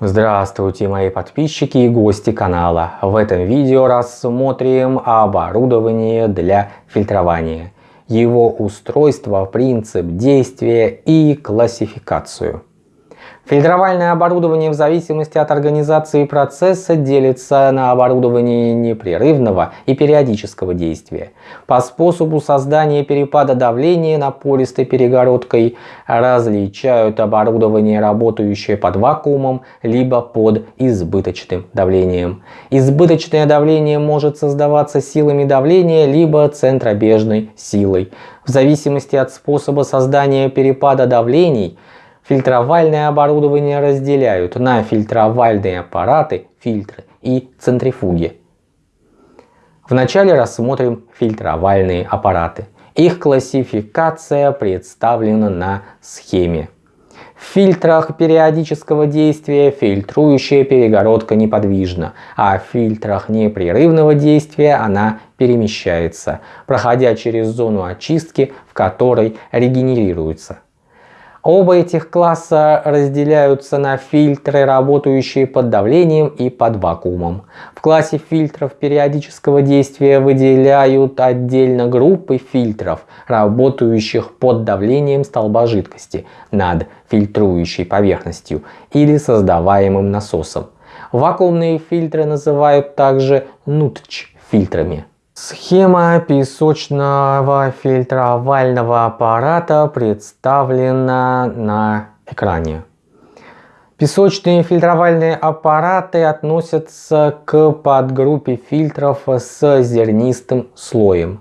Здравствуйте мои подписчики и гости канала. В этом видео рассмотрим оборудование для фильтрования, его устройство, принцип действия и классификацию. Фильтровальное оборудование в зависимости от организации процесса делится на оборудование непрерывного и периодического действия. По способу создания перепада давления напористой перегородкой различают оборудование, работающее под вакуумом, либо под избыточным давлением. Избыточное давление может создаваться силами давления, либо центробежной силой. В зависимости от способа создания перепада давлений – Фильтровальное оборудование разделяют на фильтровальные аппараты, фильтры и центрифуги. Вначале рассмотрим фильтровальные аппараты. Их классификация представлена на схеме. В фильтрах периодического действия фильтрующая перегородка неподвижна, а в фильтрах непрерывного действия она перемещается, проходя через зону очистки, в которой регенерируется. Оба этих класса разделяются на фильтры, работающие под давлением и под вакуумом. В классе фильтров периодического действия выделяют отдельно группы фильтров, работающих под давлением столба жидкости над фильтрующей поверхностью или создаваемым насосом. Вакуумные фильтры называют также нутч фильтрами. Схема песочного фильтровального аппарата представлена на экране. Песочные фильтровальные аппараты относятся к подгруппе фильтров с зернистым слоем.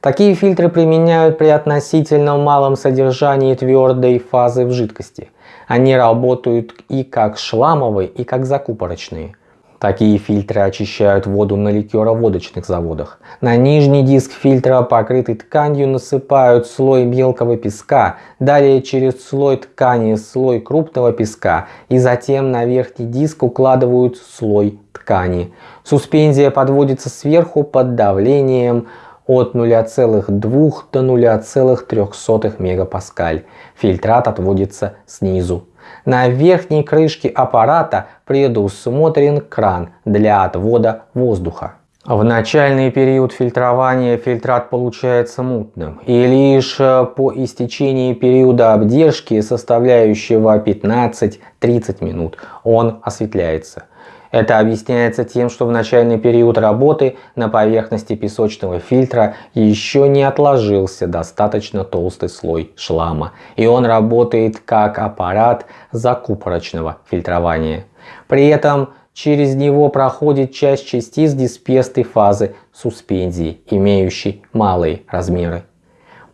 Такие фильтры применяют при относительно малом содержании твердой фазы в жидкости. Они работают и как шламовые, и как закупорочные. Такие фильтры очищают воду на ликероводочных заводах. На нижний диск фильтра, покрытый тканью, насыпают слой мелкого песка, далее через слой ткани слой крупного песка и затем на верхний диск укладывают слой ткани. Суспензия подводится сверху под давлением от 0,2 до 0,03 мегапаскаль. Фильтрат отводится снизу. На верхней крышке аппарата предусмотрен кран для отвода воздуха. В начальный период фильтрования фильтрат получается мутным, и лишь э, по истечении периода обдержки, составляющего 15-30 минут, он осветляется. Это объясняется тем, что в начальный период работы на поверхности песочного фильтра еще не отложился достаточно толстый слой шлама, и он работает как аппарат закупорочного фильтрования. При этом через него проходит часть частиц дисперсной фазы суспензии, имеющей малые размеры.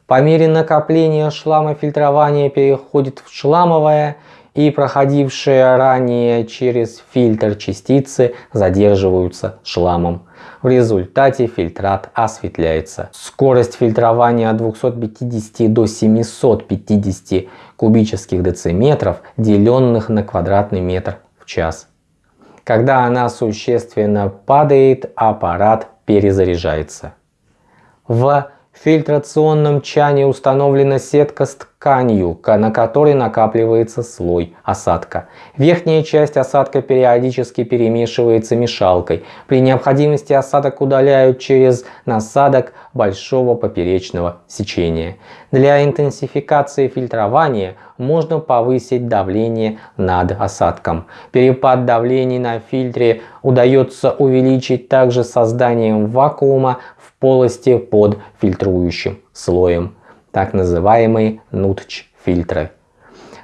По мере накопления шлама фильтрование переходит в шламовое и проходившие ранее через фильтр частицы задерживаются шламом. В результате фильтрат осветляется. Скорость фильтрования от 250 до 750 кубических дециметров, деленных на квадратный метр в час. Когда она существенно падает, аппарат перезаряжается. В фильтрационном чане установлена сетка с тканью, на которой накапливается слой осадка. Верхняя часть осадка периодически перемешивается мешалкой. При необходимости осадок удаляют через насадок большого поперечного сечения. Для интенсификации фильтрования можно повысить давление над осадком. Перепад давлений на фильтре удается увеличить также созданием вакуума в полости под фильтрующим слоем так называемые нутч-фильтры.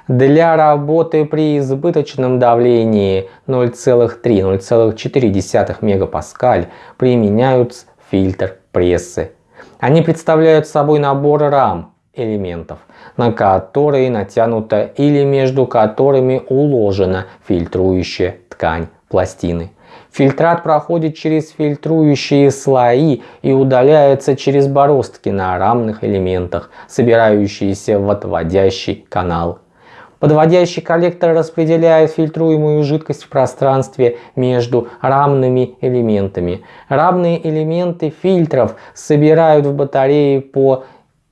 Для работы при избыточном давлении 0,3-0,4 мегапаскаль применяют фильтр прессы. Они представляют собой набор рам элементов, на которые натянута или между которыми уложена фильтрующая ткань пластины. Фильтрат проходит через фильтрующие слои и удаляется через бороздки на рамных элементах, собирающиеся в отводящий канал. Подводящий коллектор распределяет фильтруемую жидкость в пространстве между рамными элементами. Рамные элементы фильтров собирают в батарее по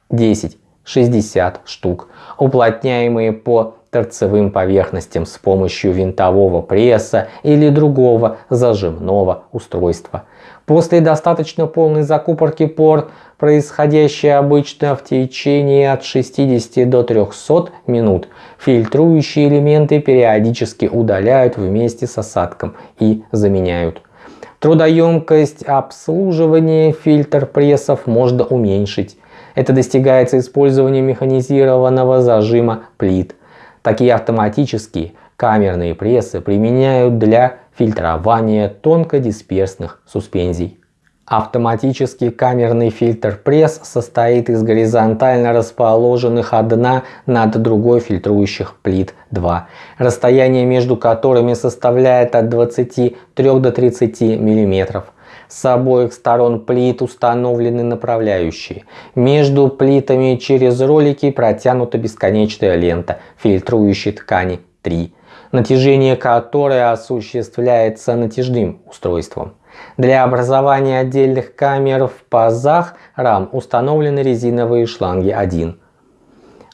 10 60 штук, уплотняемые по торцевым поверхностям с помощью винтового пресса или другого зажимного устройства. После достаточно полной закупорки пор, происходящей обычно в течение от 60 до 300 минут, фильтрующие элементы периодически удаляют вместе с осадком и заменяют. Трудоемкость обслуживания фильтр прессов можно уменьшить. Это достигается использованием механизированного зажима плит. Такие автоматические камерные прессы применяют для фильтрования тонкодисперсных суспензий. Автоматический камерный фильтр-пресс состоит из горизонтально расположенных одна над другой фильтрующих плит 2, расстояние между которыми составляет от 23 до 30 мм. С обоих сторон плит установлены направляющие. Между плитами через ролики протянута бесконечная лента фильтрующей ткани 3, натяжение которой осуществляется натяжным устройством. Для образования отдельных камер в пазах рам установлены резиновые шланги 1.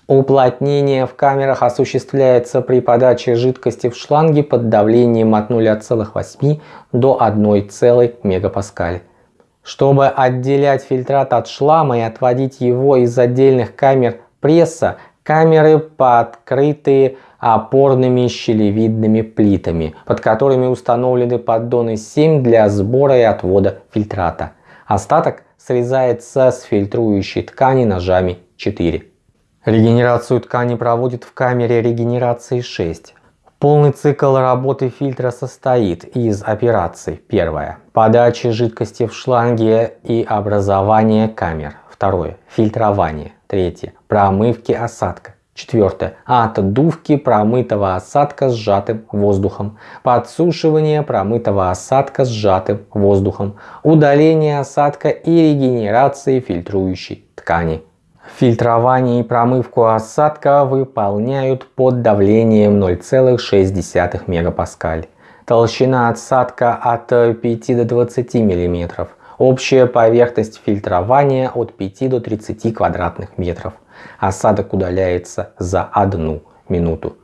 Уплотнение в камерах осуществляется при подаче жидкости в шланги под давлением от 0,8 до 1 мегапаскаль. Чтобы отделять фильтрат от шлама и отводить его из отдельных камер пресса, камеры подкрытые опорными щелевидными плитами, под которыми установлены поддоны 7 для сбора и отвода фильтрата. Остаток срезается с фильтрующей ткани ножами 4. Регенерацию ткани проводит в камере регенерации 6. Полный цикл работы фильтра состоит из операций. Первое. Подачи жидкости в шланге и образование камер. Второе. Фильтрование. Третье. Промывки осадка. Четвертое. Отдувки промытого осадка сжатым воздухом. Подсушивание промытого осадка сжатым воздухом. Удаление осадка и регенерации фильтрующей ткани. Фильтрование и промывку осадка выполняют под давлением 0,6 мегапаскаль. Толщина осадка от 5 до 20 мм. Общая поверхность фильтрования от 5 до 30 квадратных метров. Осадок удаляется за одну минуту.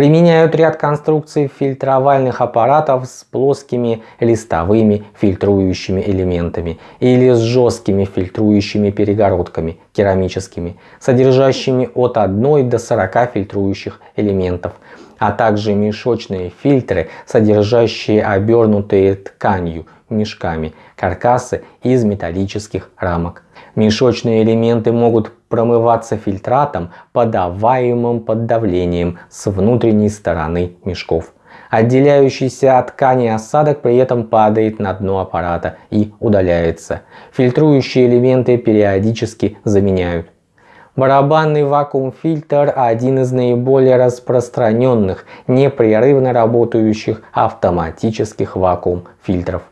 Применяют ряд конструкций фильтровальных аппаратов с плоскими листовыми фильтрующими элементами или с жесткими фильтрующими перегородками керамическими, содержащими от 1 до 40 фильтрующих элементов, а также мешочные фильтры, содержащие обернутые тканью мешками каркасы из металлических рамок. Мешочные элементы могут промываться фильтратом, подаваемым под давлением с внутренней стороны мешков. Отделяющийся от ткани осадок при этом падает на дно аппарата и удаляется. Фильтрующие элементы периодически заменяют. Барабанный вакуум-фильтр – один из наиболее распространенных, непрерывно работающих автоматических вакуум-фильтров.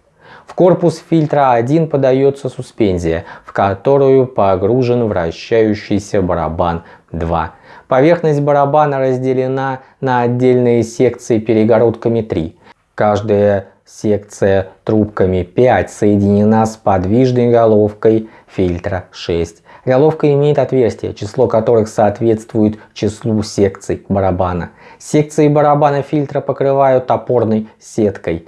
В корпус фильтра 1 подается суспензия, в которую погружен вращающийся барабан 2. Поверхность барабана разделена на отдельные секции перегородками 3. Каждая секция трубками 5 соединена с подвижной головкой фильтра 6. Головка имеет отверстия, число которых соответствует числу секций барабана. Секции барабана фильтра покрывают опорной сеткой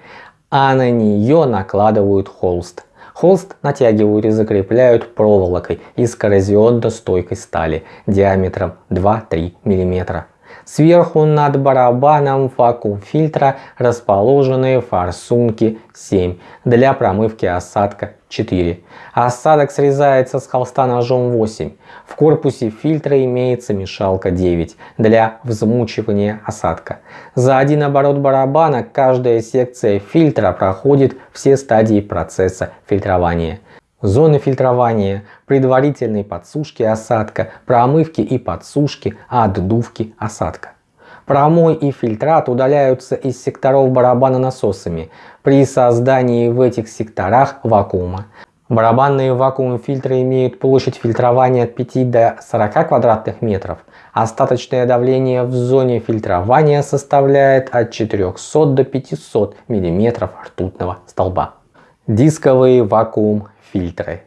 а на нее накладывают холст. Холст натягивают и закрепляют проволокой из коррозионно-стойкой стали диаметром 2-3 мм. Сверху над барабаном вакуум фильтра расположены форсунки 7 для промывки осадка 4. Осадок срезается с холста ножом 8. В корпусе фильтра имеется мешалка 9 для взмучивания осадка. За один оборот барабана каждая секция фильтра проходит все стадии процесса фильтрования. Зоны фильтрования, предварительной подсушки осадка, промывки и подсушки, отдувки осадка. Промой и фильтрат удаляются из секторов барабана насосами при создании в этих секторах вакуума. Барабанные вакуум-фильтры имеют площадь фильтрования от 5 до 40 квадратных метров. Остаточное давление в зоне фильтрования составляет от 400 до 500 мм ртутного столба. Дисковые вакуум-фильтры.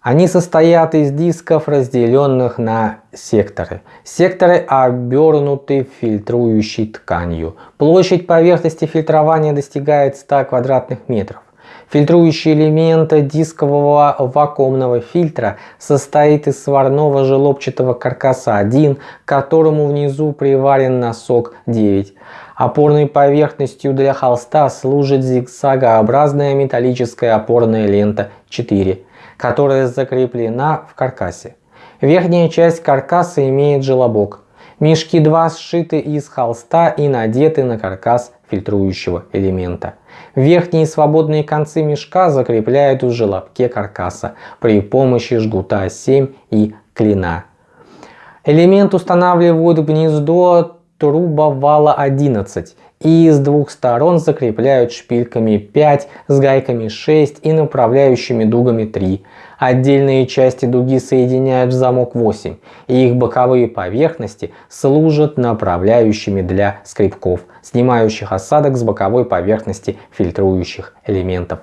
Они состоят из дисков, разделенных на секторы. Секторы обернуты фильтрующей тканью. Площадь поверхности фильтрования достигает 100 квадратных метров. Фильтрующий элемент дискового вакуумного фильтра состоит из сварного желобчатого каркаса 1, к которому внизу приварен носок 9. Опорной поверхностью для холста служит зигзагообразная металлическая опорная лента 4, которая закреплена в каркасе. Верхняя часть каркаса имеет желобок. Мешки 2 сшиты из холста и надеты на каркас фильтрующего элемента. Верхние свободные концы мешка закрепляют в желобке каркаса при помощи жгута 7 и клина. Элемент устанавливают в гнездо трубовала 11 и с двух сторон закрепляют шпильками 5 с гайками 6 и направляющими дугами 3. Отдельные части дуги соединяют в замок 8 и их боковые поверхности служат направляющими для скребков, снимающих осадок с боковой поверхности фильтрующих элементов.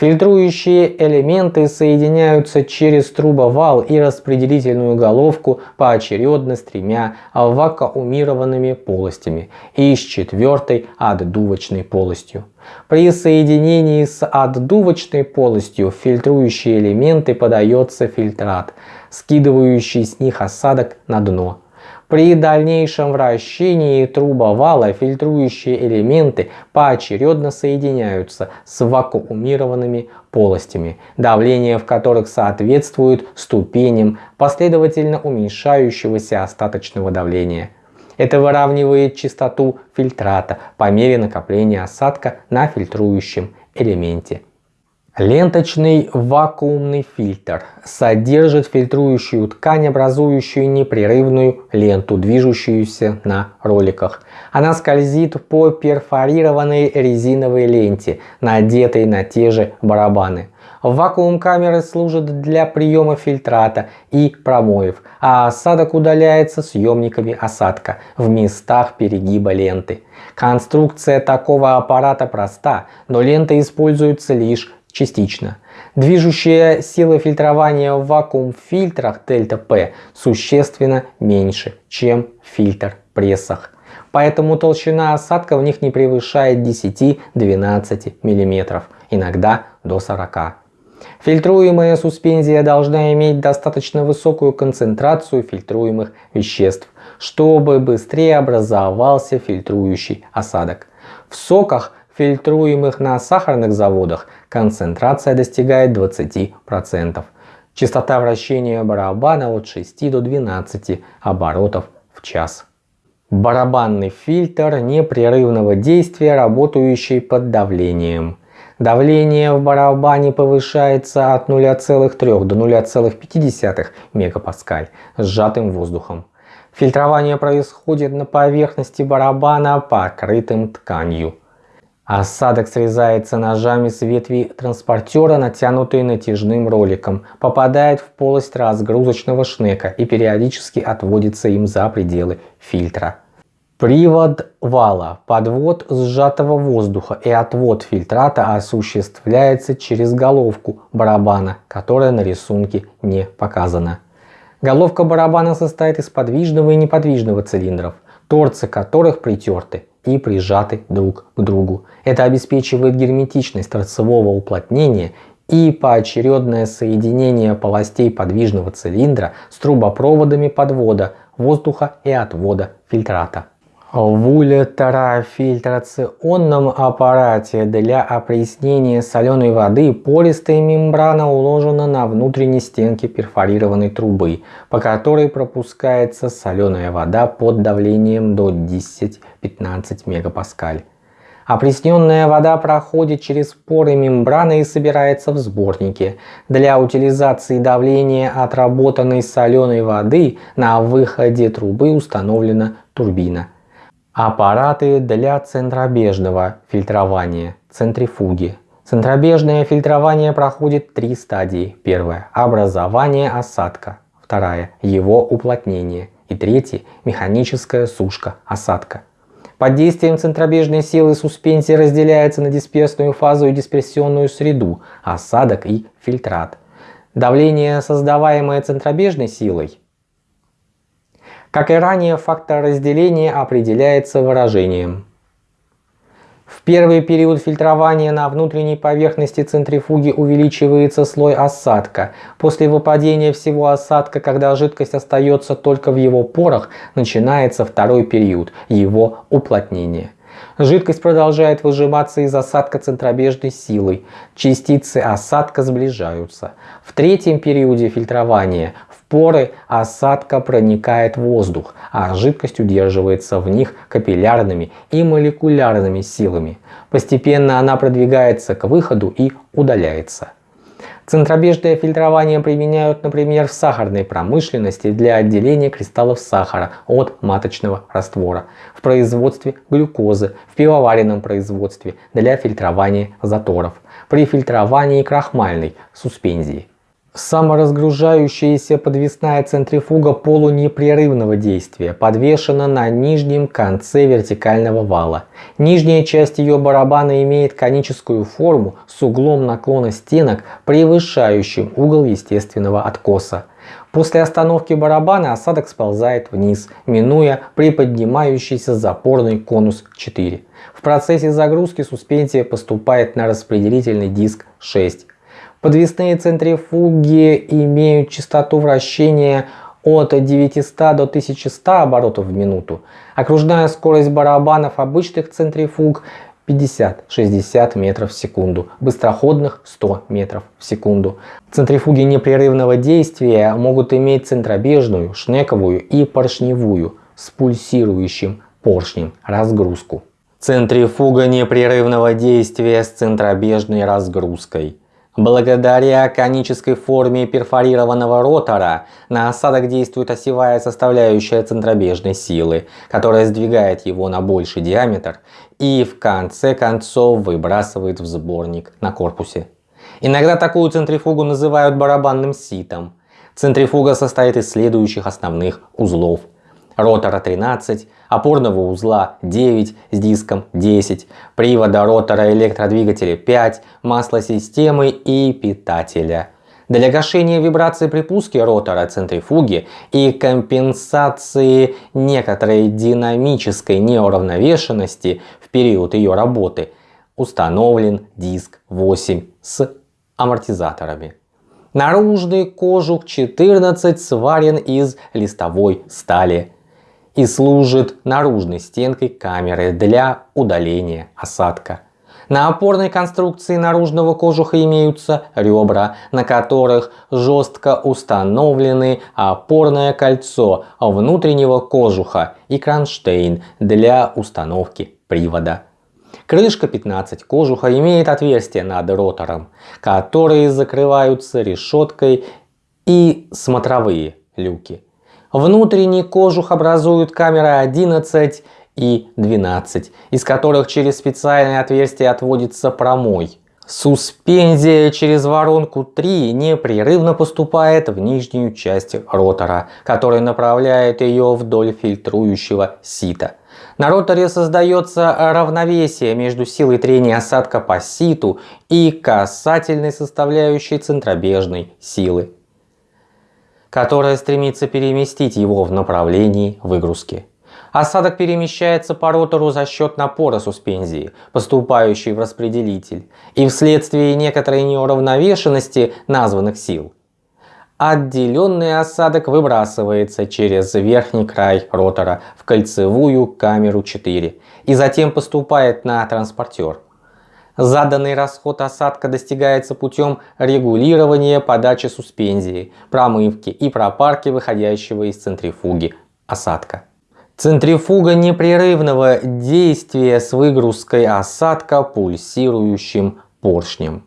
Фильтрующие элементы соединяются через трубовал и распределительную головку поочередно с тремя вакуумированными полостями и с четвертой отдувочной полостью. При соединении с отдувочной полостью в фильтрующие элементы подается фильтрат, скидывающий с них осадок на дно. При дальнейшем вращении трубовала фильтрующие элементы поочередно соединяются с вакуумированными полостями, давление в которых соответствует ступеням последовательно уменьшающегося остаточного давления. Это выравнивает частоту фильтрата по мере накопления осадка на фильтрующем элементе. Ленточный вакуумный фильтр содержит фильтрующую ткань, образующую непрерывную ленту, движущуюся на роликах. Она скользит по перфорированной резиновой ленте, надетой на те же барабаны. Вакуум камеры служит для приема фильтрата и промоев, а осадок удаляется съемниками осадка в местах перегиба ленты. Конструкция такого аппарата проста, но лента используется лишь частично. Движущая сила фильтрования в вакуум-фильтрах ΔП существенно меньше, чем в фильтр-прессах. Поэтому толщина осадка в них не превышает 10-12 мм, иногда до 40 Фильтруемая суспензия должна иметь достаточно высокую концентрацию фильтруемых веществ, чтобы быстрее образовался фильтрующий осадок. В соках фильтруемых на сахарных заводах концентрация достигает 20%. Частота вращения барабана от 6 до 12 оборотов в час. Барабанный фильтр непрерывного действия, работающий под давлением. Давление в барабане повышается от 0,3 до 0,5 мегапаскаль сжатым воздухом. Фильтрование происходит на поверхности барабана, покрытым тканью. Осадок срезается ножами с ветви транспортера, натянутой натяжным роликом, попадает в полость разгрузочного шнека и периодически отводится им за пределы фильтра. Привод вала, подвод сжатого воздуха и отвод фильтрата осуществляется через головку барабана, которая на рисунке не показана. Головка барабана состоит из подвижного и неподвижного цилиндров, торцы которых притерты и прижаты друг к другу. Это обеспечивает герметичность торцевого уплотнения и поочередное соединение полостей подвижного цилиндра с трубопроводами подвода воздуха и отвода фильтрата. В ультрафильтрационном аппарате для опреснения соленой воды пористая мембрана уложена на внутренней стенке перфорированной трубы, по которой пропускается соленая вода под давлением до 10-15 мегапаскаль. Опресненная вода проходит через поры мембраны и собирается в сборнике. Для утилизации давления отработанной соленой воды на выходе трубы установлена турбина. Аппараты для центробежного фильтрования, центрифуги. Центробежное фильтрование проходит три стадии. Первая – образование осадка. Вторая – его уплотнение. И третья – механическая сушка осадка. Под действием центробежной силы суспензия разделяется на дисперсную фазу и дисперсионную среду, осадок и фильтрат. Давление, создаваемое центробежной силой. Как и ранее, фактор разделения определяется выражением в первый период фильтрования на внутренней поверхности центрифуги увеличивается слой осадка. После выпадения всего осадка, когда жидкость остается только в его порах, начинается второй период – его уплотнение. Жидкость продолжает выжиматься из осадка центробежной силой. Частицы осадка сближаются. В третьем периоде фильтрования поры осадка проникает воздух, а жидкость удерживается в них капиллярными и молекулярными силами. Постепенно она продвигается к выходу и удаляется. Центробежное фильтрование применяют, например, в сахарной промышленности для отделения кристаллов сахара от маточного раствора, в производстве глюкозы, в пивоваренном производстве для фильтрования заторов, при фильтровании крахмальной суспензии. Саморазгружающаяся подвесная центрифуга полунепрерывного действия подвешена на нижнем конце вертикального вала. Нижняя часть ее барабана имеет коническую форму с углом наклона стенок, превышающим угол естественного откоса. После остановки барабана осадок сползает вниз, минуя приподнимающийся запорный конус 4. В процессе загрузки суспензия поступает на распределительный диск 6. Подвесные центрифуги имеют частоту вращения от 900 до 1100 оборотов в минуту. Окружная скорость барабанов обычных центрифуг 50-60 метров в секунду, быстроходных 100 метров в секунду. Центрифуги непрерывного действия могут иметь центробежную, шнековую и поршневую с пульсирующим поршнем разгрузку. Центрифуга непрерывного действия с центробежной разгрузкой. Благодаря конической форме перфорированного ротора на осадок действует осевая составляющая центробежной силы, которая сдвигает его на больший диаметр и в конце концов выбрасывает в сборник на корпусе. Иногда такую центрифугу называют барабанным ситом. Центрифуга состоит из следующих основных узлов. Ротора 13, опорного узла 9 с диском 10, привода ротора электродвигателя 5, маслосистемы и питателя. Для гашения вибрации при пуске ротора центрифуги и компенсации некоторой динамической неуравновешенности в период ее работы установлен диск 8 с амортизаторами. Наружный кожух 14 сварен из листовой стали и служит наружной стенкой камеры для удаления осадка. На опорной конструкции наружного кожуха имеются ребра, на которых жестко установлены опорное кольцо внутреннего кожуха и кронштейн для установки привода. Крышка 15 кожуха имеет отверстия над ротором, которые закрываются решеткой и смотровые люки. Внутренний кожух образуют камеры 11 и 12, из которых через специальное отверстие отводится промой. Суспензия через воронку 3 непрерывно поступает в нижнюю часть ротора, который направляет ее вдоль фильтрующего сита. На роторе создается равновесие между силой трения осадка по ситу и касательной составляющей центробежной силы которая стремится переместить его в направлении выгрузки. Осадок перемещается по ротору за счет напора суспензии, поступающей в распределитель, и вследствие некоторой неуравновешенности названных сил. Отделенный осадок выбрасывается через верхний край ротора в кольцевую камеру 4 и затем поступает на транспортер. Заданный расход осадка достигается путем регулирования подачи суспензии, промывки и пропарки выходящего из центрифуги осадка. Центрифуга непрерывного действия с выгрузкой осадка пульсирующим поршнем.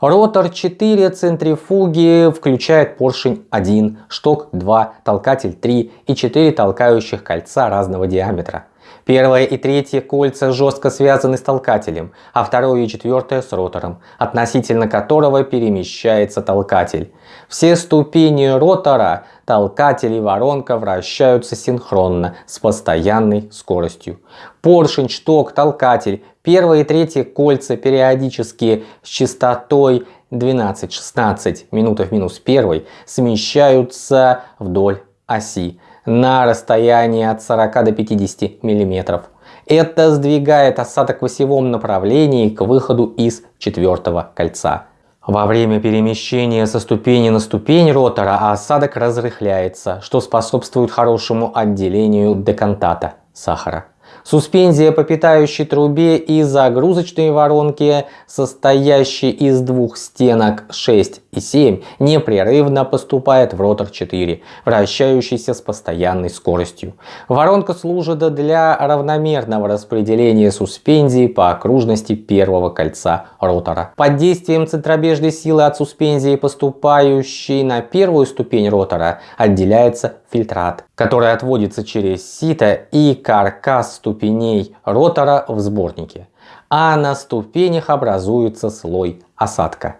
Ротор 4 центрифуги включает поршень 1, шток 2, толкатель 3 и 4 толкающих кольца разного диаметра. Первое и третье кольца жестко связаны с толкателем, а второе и четвертое с ротором, относительно которого перемещается толкатель. Все ступени ротора, толкатель и воронка вращаются синхронно с постоянной скоростью. Поршень, шток, толкатель, первое и третье кольца периодически с частотой 12-16 минутов минус 1 смещаются вдоль оси на расстоянии от 40 до 50 мм. Это сдвигает осадок в осевом направлении к выходу из четвертого кольца. Во время перемещения со ступени на ступень ротора осадок разрыхляется, что способствует хорошему отделению декантата сахара. Суспензия по питающей трубе и загрузочной воронке, состоящей из двух стенок 6 и 7, непрерывно поступает в ротор 4, вращающийся с постоянной скоростью. Воронка служит для равномерного распределения суспензии по окружности первого кольца ротора. Под действием центробежной силы от суспензии, поступающей на первую ступень ротора, отделяется фильтрат, который отводится через сито и каркас ступеней ротора в сборнике, а на ступенях образуется слой осадка.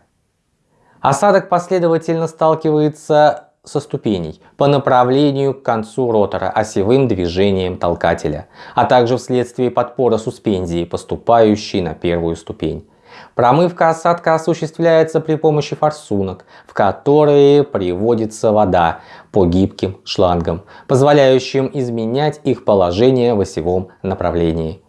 Осадок последовательно сталкивается со ступеней по направлению к концу ротора осевым движением толкателя, а также вследствие подпора суспензии, поступающей на первую ступень. Промывка осадка осуществляется при помощи форсунок, в которые приводится вода по гибким шлангам, позволяющим изменять их положение в осевом направлении.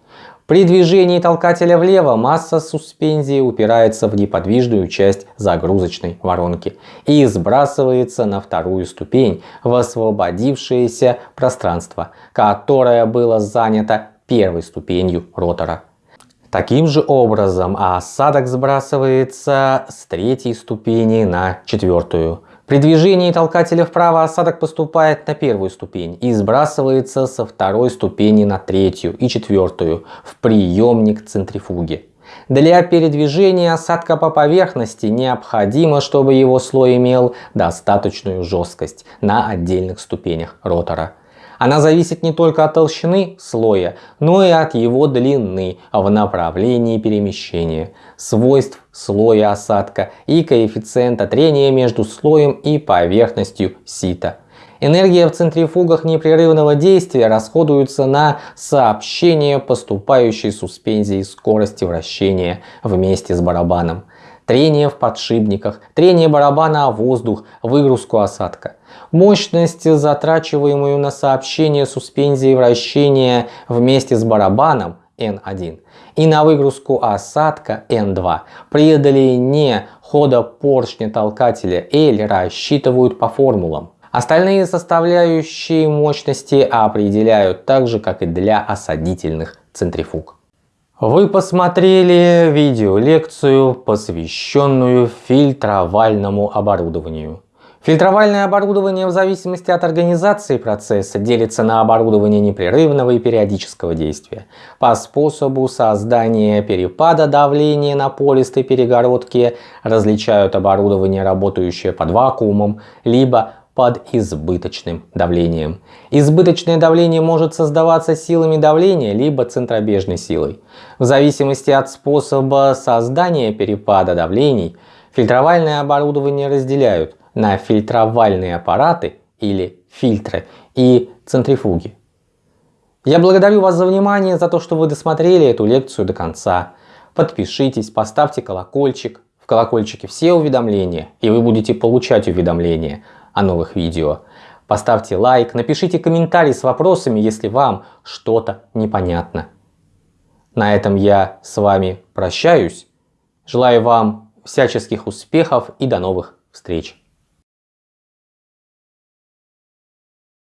При движении толкателя влево масса суспензии упирается в неподвижную часть загрузочной воронки и сбрасывается на вторую ступень в освободившееся пространство, которое было занято первой ступенью ротора. Таким же образом осадок сбрасывается с третьей ступени на четвертую. При движении толкателя вправо осадок поступает на первую ступень и сбрасывается со второй ступени на третью и четвертую в приемник центрифуги. Для передвижения осадка по поверхности необходимо, чтобы его слой имел достаточную жесткость на отдельных ступенях ротора. Она зависит не только от толщины слоя, но и от его длины в направлении перемещения, свойств слоя осадка и коэффициента трения между слоем и поверхностью сита. Энергия в центрифугах непрерывного действия расходуется на сообщение поступающей суспензии скорости вращения вместе с барабаном трение в подшипниках, трение барабана о воздух, выгрузку осадка. Мощность, затрачиваемую на сообщение суспензии вращения вместе с барабаном N1 и на выгрузку осадка N2 при преодоление хода поршня толкателя L рассчитывают по формулам. Остальные составляющие мощности определяют так же, как и для осадительных центрифуг. Вы посмотрели видеолекцию, посвященную фильтровальному оборудованию. Фильтровальное оборудование в зависимости от организации процесса делится на оборудование непрерывного и периодического действия. По способу создания перепада давления на полистой перегородке различают оборудование, работающее под вакуумом, либо под избыточным давлением. Избыточное давление может создаваться силами давления либо центробежной силой. В зависимости от способа создания перепада давлений, фильтровальное оборудование разделяют на фильтровальные аппараты или фильтры и центрифуги. Я благодарю вас за внимание, за то, что вы досмотрели эту лекцию до конца. Подпишитесь, поставьте колокольчик. В колокольчике все уведомления, и вы будете получать уведомления о новых видео. Поставьте лайк, напишите комментарий с вопросами, если вам что-то непонятно. На этом я с вами прощаюсь. Желаю вам всяческих успехов и до новых встреч.